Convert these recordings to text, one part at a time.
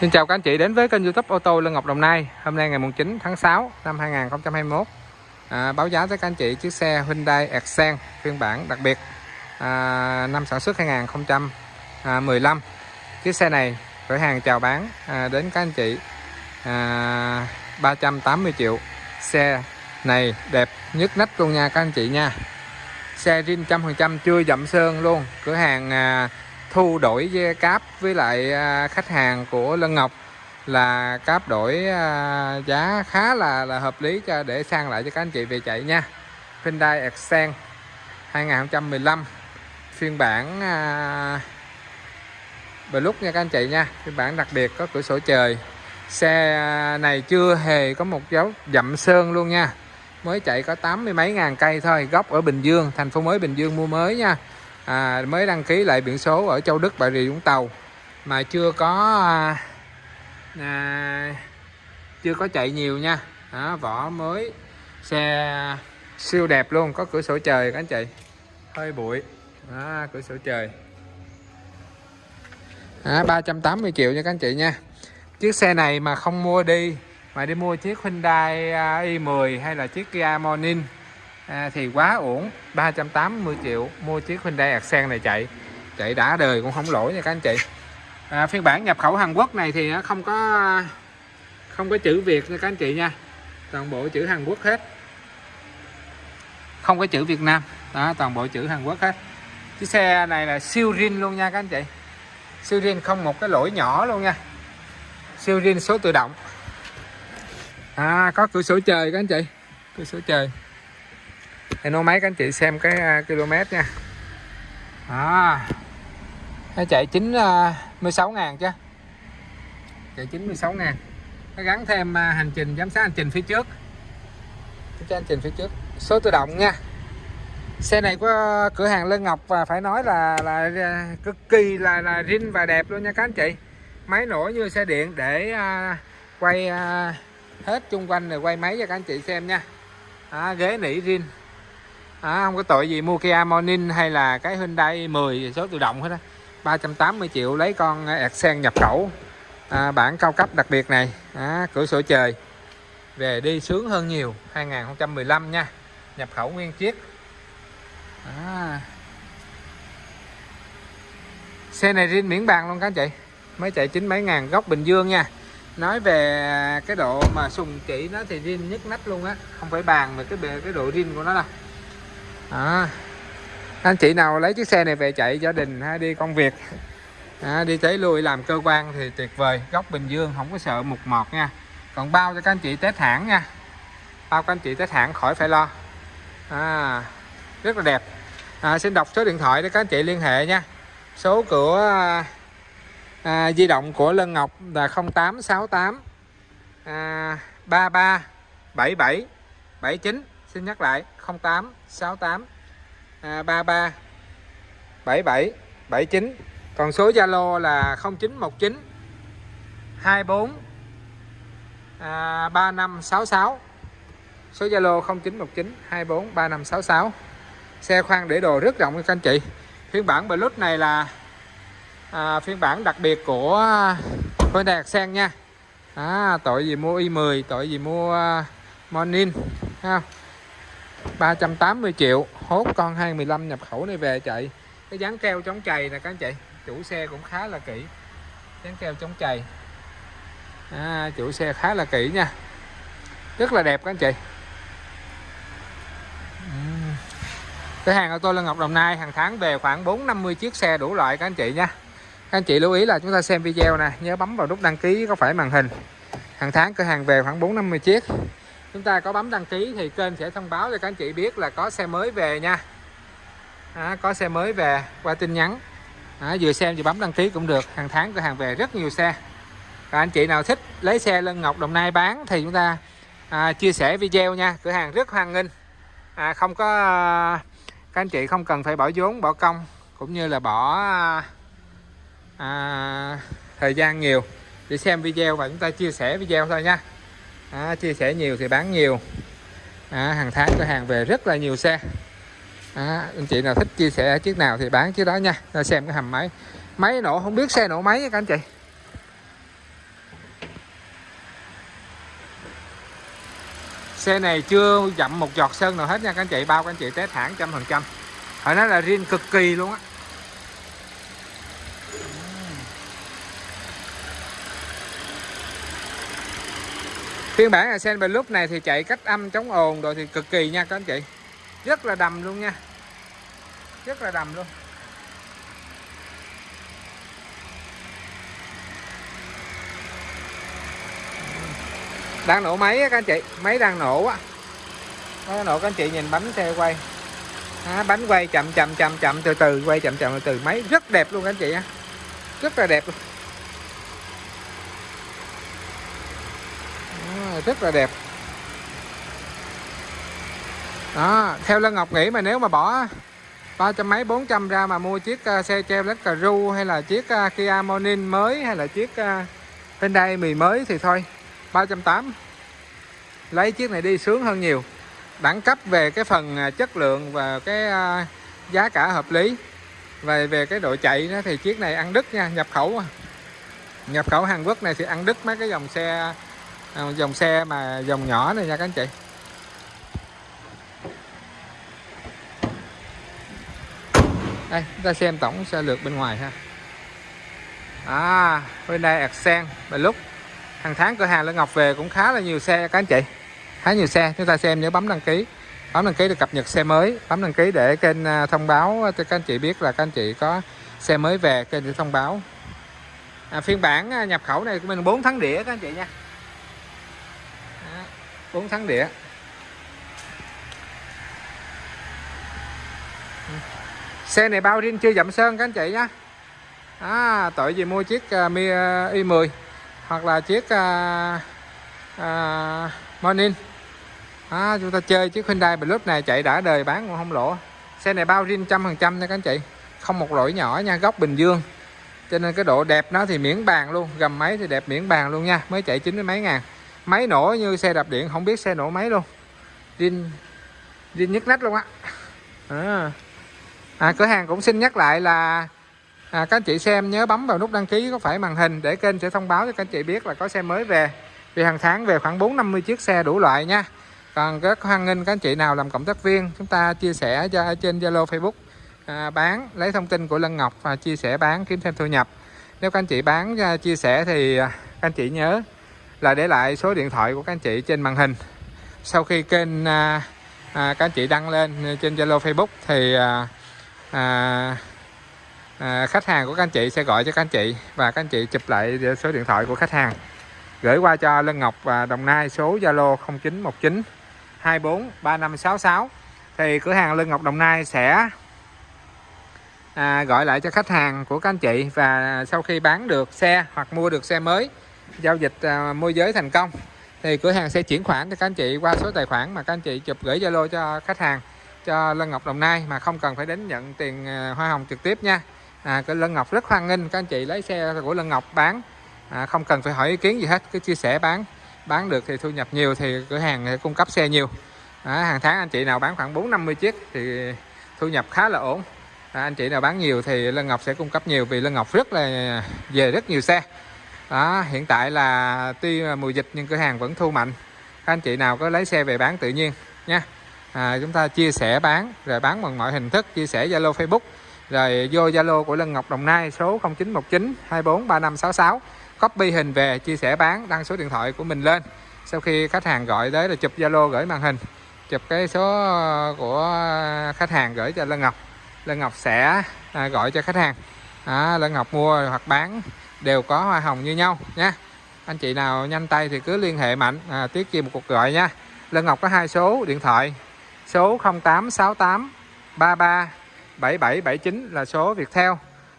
Xin chào các anh chị đến với kênh youtube ô tô Lân Ngọc Đồng Nai. Hôm nay ngày 9 tháng 6 năm 2021 à, Báo giá tới các anh chị chiếc xe Hyundai Accent phiên bản đặc biệt à, Năm sản xuất 2015 Chiếc xe này cửa hàng chào bán à, đến các anh chị à, 380 triệu. Xe này đẹp nhất nách luôn nha các anh chị nha. Xe rin 100% chưa dặm sơn luôn. Cửa hàng à, thu đổi cáp với lại à, khách hàng của Lân Ngọc là cáp đổi à, giá khá là là hợp lý cho để sang lại cho các anh chị về chạy nha. Hyundai Accent 2015 phiên bản à, nha các anh chị nha phiên bản đặc biệt có cửa sổ trời. Xe à, này chưa hề có một dấu dặm sơn luôn nha. Mới chạy có tám mươi mấy ngàn cây thôi gốc ở Bình Dương thành phố mới Bình Dương mua mới nha à, mới đăng ký lại biển số ở Châu Đức Bà Rịa Vũng Tàu. Mà chưa có à, à, chưa có chạy nhiều nha. À, vỏ mới xe siêu đẹp luôn có cửa sổ trời các anh chị. Hơi bụi. À, cửa sổ trời. À, 380 triệu nha các anh chị nha. Chiếc xe này mà không mua đi mà đi mua chiếc Hyundai à, i10 hay là chiếc Kia Morning à, thì quá ổn 380 triệu mua chiếc Hyundai Accent này chạy. Chạy đã đời cũng không lỗi nha các anh chị. À, phiên bản nhập khẩu Hàn Quốc này thì nó không có không có chữ Việt nha các anh chị nha. Toàn bộ chữ Hàn Quốc hết. Không có chữ Việt Nam. Đó, toàn bộ chữ Hàn Quốc hết. Chiếc xe này là siêu rin luôn nha các anh chị. Siêu rin không một cái lỗi nhỏ luôn nha. Siêu rin số tự động. À, có cửa sổ trời các anh chị. Cửa sổ trời. Hino máy các anh chị xem cái uh, km nha. À, nó chạy 96 à, ngàn chứ. Chạy 96 ngàn. Nó gắn thêm uh, hành trình giám sát hành trình phía trước. Cho hành trình phía trước. Số tự động nha. Xe này có cửa hàng Lân Ngọc và phải nói là là cực kỳ là là rin và đẹp luôn nha các anh chị. Máy nổ như xe điện để uh, quay uh, hết chung quanh rồi quay máy cho các anh chị xem nha. À, ghế nỉ rin à, không có tội gì mua Kia Morning hay là cái Hyundai 10 số tự động hết á. 380 triệu lấy con à, Accent nhập khẩu. À, bản cao cấp đặc biệt này. À, cửa sổ trời. Về đi sướng hơn nhiều 2015 nha. Nhập khẩu nguyên chiếc. À. xe này riêng miễn bàn luôn các anh chị. Mới chạy chín mấy ngàn góc Bình Dương nha. Nói về cái độ mà sùng chỉ nó thì riêng nhất nách luôn á. Không phải bàn mà cái cái độ riêng của nó đâu đó. anh chị nào lấy chiếc xe này về chạy gia đình hay đi công việc. À, đi tới lui làm cơ quan thì tuyệt vời. Góc Bình Dương không có sợ mục mọt nha. Còn bao cho các anh chị test hãng nha. Bao các anh chị test hãng khỏi phải lo. À, rất là đẹp. À, xin đọc số điện thoại để các anh chị liên hệ nha. Số của à, di động của Lân Ngọc là 0868 à, 33 77 79 xin nhắc lại 08 68 33 77 79 còn số Zalo là 0919 24 à, 3566 số Zalo 0919 24 3566 xe khoang để đồ rất rộng các anh chị. Phiên bản Bluetooth này là à, phiên bản đặc biệt của Honda Accent nha. À, tội gì mua i10 tội gì mua uh, Morning ha 380 triệu. Hốt con 2015 nhập khẩu này về chạy. Cái dán keo chống chày nè các anh chị. Chủ xe cũng khá là kỹ. Dán keo chống chày. À, chủ xe khá là kỹ nha. Rất là đẹp các anh chị. Cái hàng ô tô Lân Ngọc Đồng Nai hàng tháng về khoảng 450 chiếc xe đủ loại các anh chị nha. Các anh chị lưu ý là chúng ta xem video nè nhớ bấm vào nút đăng ký có phải màn hình. Hàng tháng cửa hàng về khoảng 450 chiếc chúng ta có bấm đăng ký thì kênh sẽ thông báo cho các anh chị biết là có xe mới về nha. À, có xe mới về qua tin nhắn. À, vừa xem vừa bấm đăng ký cũng được. Hàng tháng cửa hàng về rất nhiều xe. Và anh chị nào thích lấy xe Lân Ngọc Đồng Nai bán thì chúng ta à, chia sẻ video nha. Cửa hàng rất hoan nghênh. À, không có à, các anh chị không cần phải bỏ vốn bỏ công cũng như là bỏ à, à thời gian nhiều. Để xem video và chúng ta chia sẻ video thôi nha à, chia sẻ nhiều thì bán nhiều. À, hàng tháng cửa hàng về rất là nhiều xe. À, anh chị nào thích chia sẻ chiếc nào thì bán chiếc đó nha. Ra xem cái hầm máy. Máy nổ không biết xe nổ máy các anh chị. Xe này chưa dặm một giọt sơn nào hết nha các anh chị. Bao các anh chị té thẳng trăm phần trăm. Phải nói là riêng cực kỳ luôn á. Phiên bản Ascend lúc này thì chạy cách âm chống ồn rồi thì cực kỳ nha các anh chị. Rất là đầm luôn nha. Rất là đầm luôn. Đang nổ máy á các anh chị máy đang nổ á. Nó nổ các anh chị nhìn bánh xe quay. À, bánh quay chậm chậm chậm chậm từ từ quay chậm chậm từ từ. Máy rất đẹp luôn các anh chị á rất là đẹp luôn. Rất là đẹp. Đó theo Lân Ngọc nghĩ mà nếu mà bỏ ba trăm mấy bốn trăm ra mà mua chiếc uh, xe Chevrolet ru hay là chiếc uh, Kia Morning mới hay là chiếc uh, Hyundai mì mới thì thôi 380 lấy chiếc này đi sướng hơn nhiều. Đẳng cấp về cái phần chất lượng và cái giá cả hợp lý. Về về cái độ chạy nó thì chiếc này ăn đứt nha nhập khẩu. Nhập khẩu Hàn Quốc này thì ăn đứt mấy cái dòng xe à, dòng xe mà dòng nhỏ này nha các anh chị. Đây chúng ta xem tổng xe lược bên ngoài ha. À Hyundai Accent và lúc hàng tháng cửa hàng Lê Ngọc về cũng khá là nhiều xe các anh chị. Khá nhiều xe chúng ta xem nhớ bấm đăng ký. Bấm đăng ký để cập nhật xe mới. Bấm đăng ký để kênh à, thông báo cho các anh chị biết là các anh chị có xe mới về kênh để thông báo. À, phiên bản à, nhập khẩu này của mình 4 tháng đĩa các anh chị nha. 4 tháng đĩa. Xe này bao riêng chưa dặm sơn các anh chị nhá. À, tội gì mua chiếc uh, Mi à, i10 hoặc là chiếc uh, uh, Morning. À, chúng ta chơi chiếc Hyundai Plus này chạy đã đời bán cũng không lỗ. Xe này bao riêng trăm phần trăm nha các anh chị. Không một lỗi nhỏ nha góc Bình Dương. Cho nên cái độ đẹp nó thì miễn bàn luôn gầm máy thì đẹp miễn bàn luôn nha mới chạy chín mấy ngàn máy nổ như xe đạp điện không biết xe nổ máy luôn. Zin zin nhức nách luôn á. À. à, cửa hàng cũng xin nhắc lại là à, các anh chị xem nhớ bấm vào nút đăng ký có phải màn hình để kênh sẽ thông báo cho các anh chị biết là có xe mới về. Vì hàng tháng về khoảng 4 50 chiếc xe đủ loại nha. Còn rất hoan nghênh các anh chị nào làm cộng tác viên chúng ta chia sẻ cho trên Zalo Facebook à, bán lấy thông tin của Lân Ngọc và chia sẻ bán kiếm thêm thu nhập. Nếu các anh chị bán à, chia sẻ thì à, các anh chị nhớ là để lại số điện thoại của các anh chị trên màn hình. Sau khi kênh à, à, các anh chị đăng lên trên Zalo Facebook thì à, à, à, khách hàng của các anh chị sẽ gọi cho các anh chị và các anh chị chụp lại số điện thoại của khách hàng. Gửi qua cho Lân Ngọc và Đồng Nai số Zalo 0919 24 3566 thì cửa hàng Lân Ngọc Đồng Nai sẽ à, gọi lại cho khách hàng của các anh chị và sau khi bán được xe hoặc mua được xe mới giao dịch à, môi giới thành công thì cửa hàng sẽ chuyển khoản cho các anh chị qua số tài khoản mà các anh chị chụp gửi Zalo cho khách hàng cho Lân Ngọc Đồng Nai mà không cần phải đến nhận tiền à, hoa hồng trực tiếp nha. À, cái Lân Ngọc rất hoan nghênh các anh chị lấy xe của Lân Ngọc bán à, không cần phải hỏi ý kiến gì hết cứ chia sẻ bán bán được thì thu nhập nhiều thì cửa hàng sẽ cung cấp xe nhiều. À, hàng tháng anh chị nào bán khoảng 4 50 chiếc thì thu nhập khá là ổn. À, anh chị nào bán nhiều thì Lân Ngọc sẽ cung cấp nhiều vì Lân Ngọc rất là à, về rất nhiều xe đó, hiện tại là tuy mùa dịch nhưng cửa hàng vẫn thu mạnh. Các anh chị nào có lấy xe về bán tự nhiên nha. À, chúng ta chia sẻ bán rồi bán bằng mọi hình thức chia sẻ Zalo Facebook rồi vô Zalo của Lân Ngọc Đồng Nai số 0919 24 3566 copy hình về chia sẻ bán đăng số điện thoại của mình lên. Sau khi khách hàng gọi tới là chụp Zalo gửi màn hình chụp cái số của khách hàng gửi cho Lân Ngọc. Lân Ngọc sẽ à, gọi cho khách hàng. À, Lân Ngọc mua hoặc bán đều có hoa hồng như nhau nha anh chị nào nhanh tay thì cứ liên hệ mạnh à, tiết kiệm một cuộc gọi nha. Lân Ngọc có hai số điện thoại số 0868 33 7779 là số Viettel.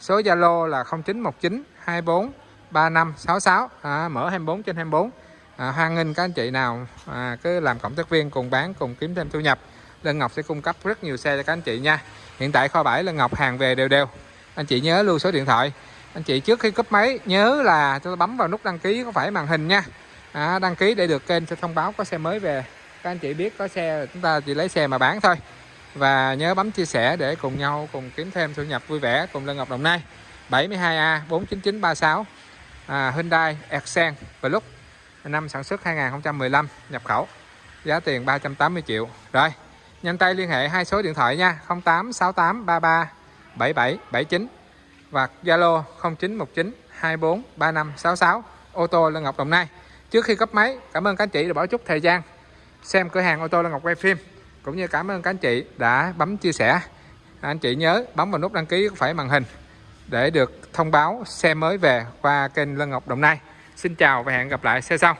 Số Zalo là 0919 24 3566 à, mở 24 trên 24 à, hoan nghênh các anh chị nào à, cứ làm cộng tác viên cùng bán cùng kiếm thêm thu nhập Lân Ngọc sẽ cung cấp rất nhiều xe cho các anh chị nha. Hiện tại kho bãi Lân Ngọc hàng về đều đều. Anh chị nhớ lưu số điện thoại anh chị trước khi cúp máy nhớ là tôi bấm vào nút đăng ký có phải màn hình nha. À, đăng ký để được kênh sẽ thông báo có xe mới về. Các anh chị biết có xe chúng ta chỉ lấy xe mà bán thôi. Và nhớ bấm chia sẻ để cùng nhau cùng kiếm thêm thu nhập vui vẻ cùng Lân Ngọc Đồng Nai. 72A 49936 à, Hyundai Accent Plus năm sản xuất 2015 nhập khẩu. Giá tiền 380 triệu. Rồi nhanh tay liên hệ hai số điện thoại nha 0868 33 77 79 và Zalo 0919 24 35 66 ô tô Lân Ngọc Đồng Nai. Trước khi cấp máy, cảm ơn các anh chị đã bỏ chút thời gian xem cửa hàng ô tô Lân Ngọc quay phim, cũng như cảm ơn các anh chị đã bấm chia sẻ. À, anh chị nhớ bấm vào nút đăng ký phải màn hình để được thông báo xe mới về qua kênh Lân Ngọc Đồng Nai. Xin chào và hẹn gặp lại xe sau.